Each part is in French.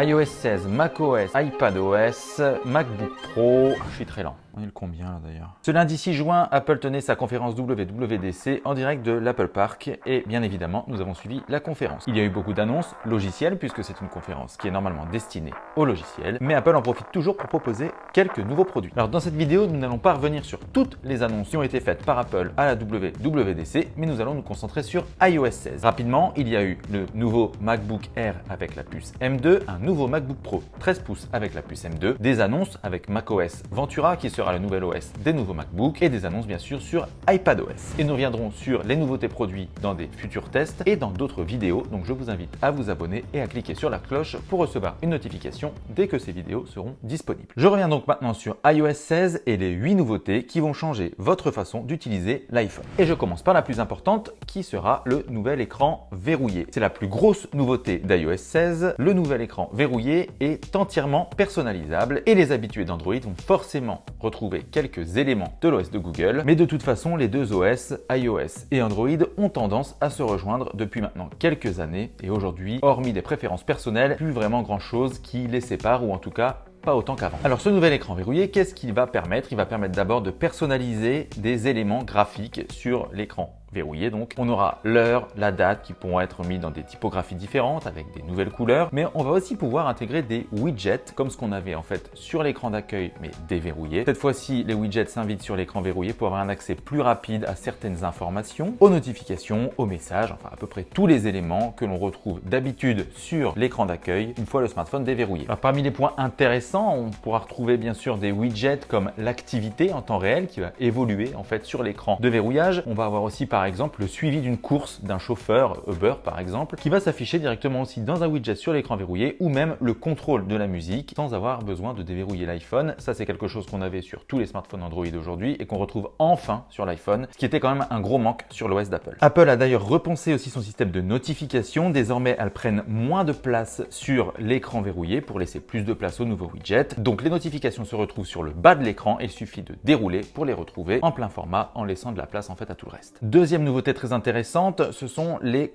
iOS 16, macOS, iPadOS, MacBook Pro. Je suis très lent. On est le combien là d'ailleurs Ce lundi 6 juin, Apple tenait sa conférence WWDC en direct de l'Apple Park et bien évidemment, nous avons suivi la conférence. Il y a eu beaucoup d'annonces logicielles puisque c'est une conférence qui est normalement destinée aux logiciels, mais Apple en profite toujours pour proposer quelques nouveaux produits. Alors dans cette vidéo, nous n'allons pas revenir sur toutes les annonces qui ont été faites par Apple à la WWDC, mais nous allons nous concentrer sur iOS 16. Rapidement, il y a eu le nouveau MacBook Air avec la puce M2, un nouveau MacBook Pro 13 pouces avec la puce M2, des annonces avec macOS Ventura qui sera le nouvel OS des nouveaux MacBook et des annonces bien sûr sur iPadOS. Et nous reviendrons sur les nouveautés produits dans des futurs tests et dans d'autres vidéos. Donc je vous invite à vous abonner et à cliquer sur la cloche pour recevoir une notification dès que ces vidéos seront disponibles. Je reviens donc maintenant sur iOS 16 et les 8 nouveautés qui vont changer votre façon d'utiliser l'iPhone. Et je commence par la plus importante qui sera le nouvel écran verrouillé. C'est la plus grosse nouveauté d'iOS 16. Le nouvel écran verrouillé est entièrement personnalisable et les habitués d'Android vont forcément retrouver quelques éléments de l'OS de Google, mais de toute façon, les deux OS, iOS et Android, ont tendance à se rejoindre depuis maintenant quelques années et aujourd'hui, hormis des préférences personnelles, plus vraiment grand chose qui les sépare ou en tout cas pas autant qu'avant. Alors ce nouvel écran verrouillé, qu'est-ce qu'il va permettre? Il va permettre d'abord de personnaliser des éléments graphiques sur l'écran verrouillé donc. On aura l'heure, la date qui pourront être mis dans des typographies différentes avec des nouvelles couleurs, mais on va aussi pouvoir intégrer des widgets comme ce qu'on avait en fait sur l'écran d'accueil mais déverrouillé. Cette fois-ci, les widgets s'invitent sur l'écran verrouillé pour avoir un accès plus rapide à certaines informations, aux notifications, aux messages, enfin à peu près tous les éléments que l'on retrouve d'habitude sur l'écran d'accueil une fois le smartphone déverrouillé. Parmi les points intéressants, on pourra retrouver bien sûr des widgets comme l'activité en temps réel qui va évoluer en fait sur l'écran de verrouillage. On va avoir aussi par par exemple le suivi d'une course d'un chauffeur Uber par exemple qui va s'afficher directement aussi dans un widget sur l'écran verrouillé ou même le contrôle de la musique sans avoir besoin de déverrouiller l'iPhone. Ça c'est quelque chose qu'on avait sur tous les smartphones Android aujourd'hui et qu'on retrouve enfin sur l'iPhone, ce qui était quand même un gros manque sur l'OS d'Apple. Apple a d'ailleurs repensé aussi son système de notification. Désormais, elles prennent moins de place sur l'écran verrouillé pour laisser plus de place aux nouveaux widgets. Donc les notifications se retrouvent sur le bas de l'écran et il suffit de dérouler pour les retrouver en plein format en laissant de la place en fait à tout le reste. Nouveauté très intéressante, ce sont les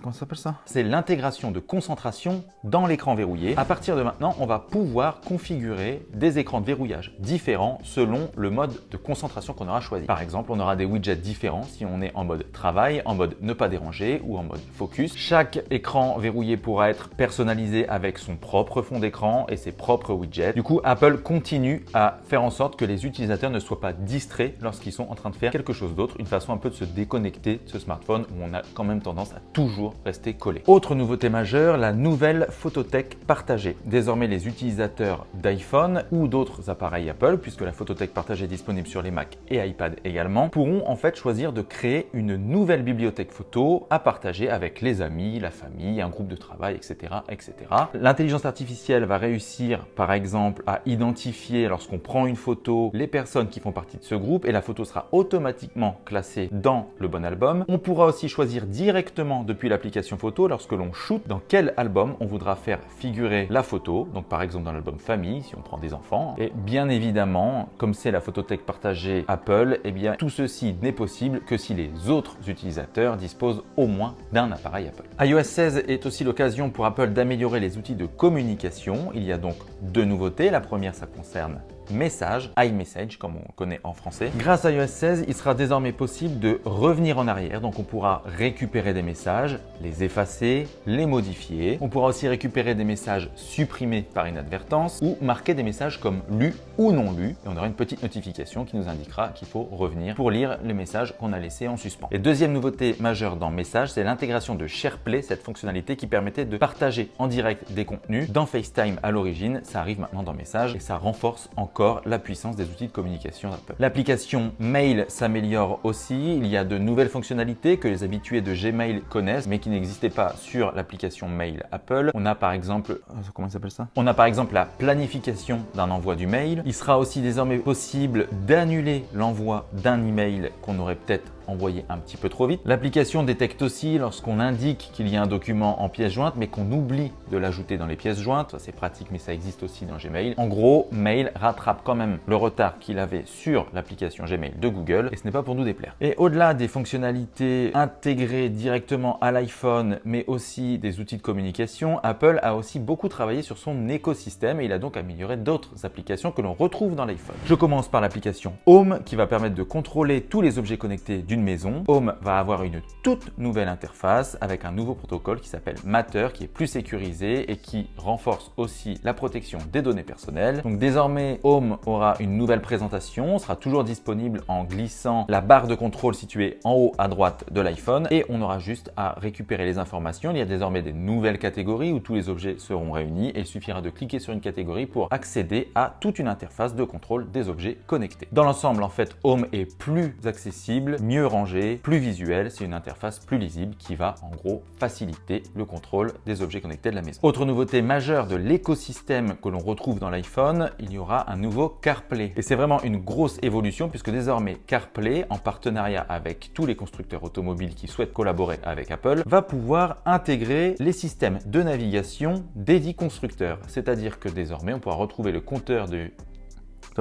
Comment ça s'appelle ça? C'est l'intégration de concentration dans l'écran verrouillé. À partir de maintenant, on va pouvoir configurer des écrans de verrouillage différents selon le mode de concentration qu'on aura choisi. Par exemple, on aura des widgets différents si on est en mode travail, en mode ne pas déranger ou en mode focus. Chaque écran verrouillé pourra être personnalisé avec son propre fond d'écran et ses propres widgets. Du coup, Apple continue à faire en sorte que les utilisateurs ne soient pas distraits lorsqu'ils sont en train de faire quelque chose d'autre, une façon un peu de se déconnecter de ce smartphone où on a quand même tendance à toujours rester collé. Autre nouveauté majeure, la nouvelle photothèque partagée. Désormais, les utilisateurs d'iPhone ou d'autres appareils Apple, puisque la photothèque partagée est disponible sur les Mac et iPad également, pourront en fait choisir de créer une nouvelle bibliothèque photo à partager avec les amis, la famille, un groupe de travail, etc. etc. L'intelligence artificielle va réussir par exemple à identifier lorsqu'on prend une photo les personnes qui font partie de ce groupe et la photo sera automatiquement classée dans le bon album. On pourra aussi choisir directement depuis l'application photo lorsque l'on shoot dans quel album on voudra faire figurer la photo? Donc par exemple dans l'album famille si on prend des enfants. Et bien évidemment, comme c'est la photothèque partagée Apple, eh bien tout ceci n'est possible que si les autres utilisateurs disposent au moins d'un appareil Apple. iOS 16 est aussi l'occasion pour Apple d'améliorer les outils de communication. Il y a donc deux nouveautés. La première, ça concerne message, iMessage comme on connaît en français. Grâce à iOS 16, il sera désormais possible de revenir en arrière. Donc on pourra récupérer des messages, les effacer, les modifier. On pourra aussi récupérer des messages supprimés par inadvertance ou marquer des messages comme lus ou non lus. Et on aura une petite notification qui nous indiquera qu'il faut revenir pour lire les messages qu'on a laissés en suspens. Et deuxième nouveauté majeure dans Message, c'est l'intégration de SharePlay, cette fonctionnalité qui permettait de partager en direct des contenus. Dans FaceTime à l'origine, ça arrive maintenant dans Message et ça renforce encore la puissance des outils de communication d'Apple. L'application Mail s'améliore aussi. Il y a de nouvelles fonctionnalités que les habitués de Gmail connaissent, mais qui n'existaient pas sur l'application Mail Apple. On a par exemple, euh, comment s'appelle ça? On a par exemple la planification d'un envoi du mail. Il sera aussi désormais possible d'annuler l'envoi d'un email qu'on aurait peut-être envoyé un petit peu trop vite. L'application détecte aussi lorsqu'on indique qu'il y a un document en pièce jointe mais qu'on oublie de l'ajouter dans les pièces jointes. C'est pratique mais ça existe aussi dans Gmail. En gros, Mail rattrape quand même le retard qu'il avait sur l'application Gmail de Google et ce n'est pas pour nous déplaire. Et au-delà des fonctionnalités intégrées directement à l'iPhone mais aussi des outils de communication, Apple a aussi beaucoup travaillé sur son écosystème et il a donc amélioré d'autres applications que l'on retrouve dans l'iPhone. Je commence par l'application Home qui va permettre de contrôler tous les objets connectés maison. Home va avoir une toute nouvelle interface avec un nouveau protocole qui s'appelle Matter qui est plus sécurisé et qui renforce aussi la protection des données personnelles. Donc désormais, Home aura une nouvelle présentation, sera toujours disponible en glissant la barre de contrôle située en haut à droite de l'iPhone et on aura juste à récupérer les informations. Il y a désormais des nouvelles catégories où tous les objets seront réunis et il suffira de cliquer sur une catégorie pour accéder à toute une interface de contrôle des objets connectés. Dans l'ensemble, en fait, Home est plus accessible, mieux rangé, plus visuel. C'est une interface plus lisible qui va en gros faciliter le contrôle des objets connectés de la maison. Autre nouveauté majeure de l'écosystème que l'on retrouve dans l'iPhone, il y aura un nouveau CarPlay. Et c'est vraiment une grosse évolution puisque désormais CarPlay, en partenariat avec tous les constructeurs automobiles qui souhaitent collaborer avec Apple, va pouvoir intégrer les systèmes de navigation des dix constructeurs. C'est-à-dire que désormais, on pourra retrouver le compteur de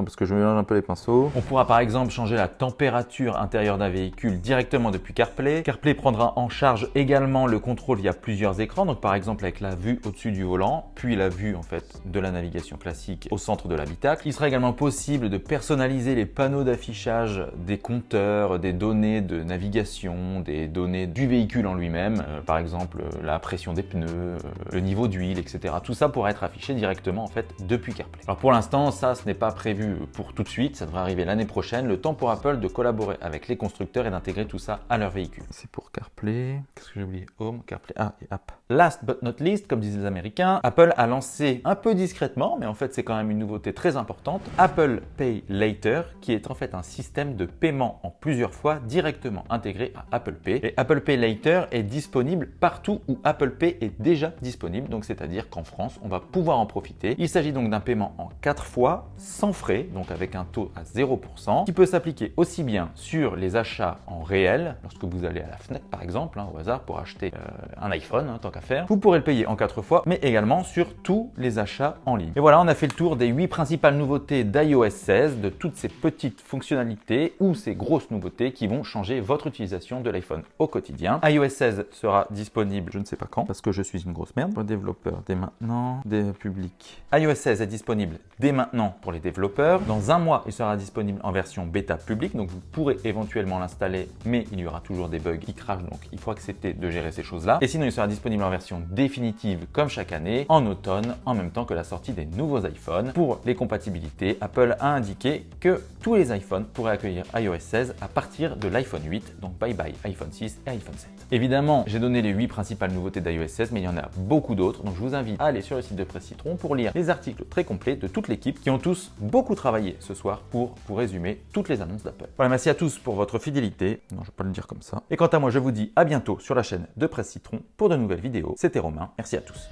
parce que je mélange un peu les pinceaux. On pourra par exemple changer la température intérieure d'un véhicule directement depuis CarPlay. CarPlay prendra en charge également le contrôle via plusieurs écrans, donc par exemple avec la vue au-dessus du volant, puis la vue en fait de la navigation classique au centre de l'habitacle. Il sera également possible de personnaliser les panneaux d'affichage des compteurs, des données de navigation, des données du véhicule en lui-même, euh, par exemple la pression des pneus, euh, le niveau d'huile, etc. Tout ça pourra être affiché directement en fait depuis CarPlay. Alors pour l'instant, ça ce n'est pas prévu pour tout de suite, ça devrait arriver l'année prochaine, le temps pour Apple de collaborer avec les constructeurs et d'intégrer tout ça à leur véhicule. C'est pour CarPlay, qu'est-ce que j'ai oublié? Home, CarPlay, ah et App. Last but not least, comme disent les Américains, Apple a lancé un peu discrètement, mais en fait c'est quand même une nouveauté très importante, Apple Pay Later, qui est en fait un système de paiement en plusieurs fois directement intégré à Apple Pay. Et Apple Pay Later est disponible partout où Apple Pay est déjà disponible, donc c'est-à-dire qu'en France, on va pouvoir en profiter. Il s'agit donc d'un paiement en 4 fois, sans frais donc avec un taux à 0%, qui peut s'appliquer aussi bien sur les achats en réel, lorsque vous allez à la Fnac par exemple, hein, au hasard pour acheter euh, un iPhone, hein, tant faire, vous pourrez le payer en 4 fois, mais également sur tous les achats en ligne. Et voilà, on a fait le tour des 8 principales nouveautés d'iOS 16, de toutes ces petites fonctionnalités ou ces grosses nouveautés qui vont changer votre utilisation de l'iPhone au quotidien. iOS 16 sera disponible, je ne sais pas quand, parce que je suis une grosse merde, pour développeurs dès maintenant, des publics. iOS 16 est disponible dès maintenant pour les développeurs dans un mois, il sera disponible en version bêta publique, donc vous pourrez éventuellement l'installer, mais il y aura toujours des bugs qui crachent, donc il faut accepter de gérer ces choses-là. Et sinon, il sera disponible version définitive comme chaque année, en automne, en même temps que la sortie des nouveaux iPhones. Pour les compatibilités, Apple a indiqué que tous les iPhones pourraient accueillir iOS 16 à partir de l'iPhone 8, donc bye bye iPhone 6 et iPhone 7. Évidemment, j'ai donné les 8 principales nouveautés d'iOS 16, mais il y en a beaucoup d'autres, donc je vous invite à aller sur le site de Presse Citron pour lire les articles très complets de toute l'équipe qui ont tous beaucoup travailler ce soir pour vous résumer toutes les annonces d'Apple. Voilà, merci à tous pour votre fidélité. Non, je vais pas le dire comme ça. Et quant à moi, je vous dis à bientôt sur la chaîne de Presse Citron pour de nouvelles vidéos. C'était Romain. Merci à tous.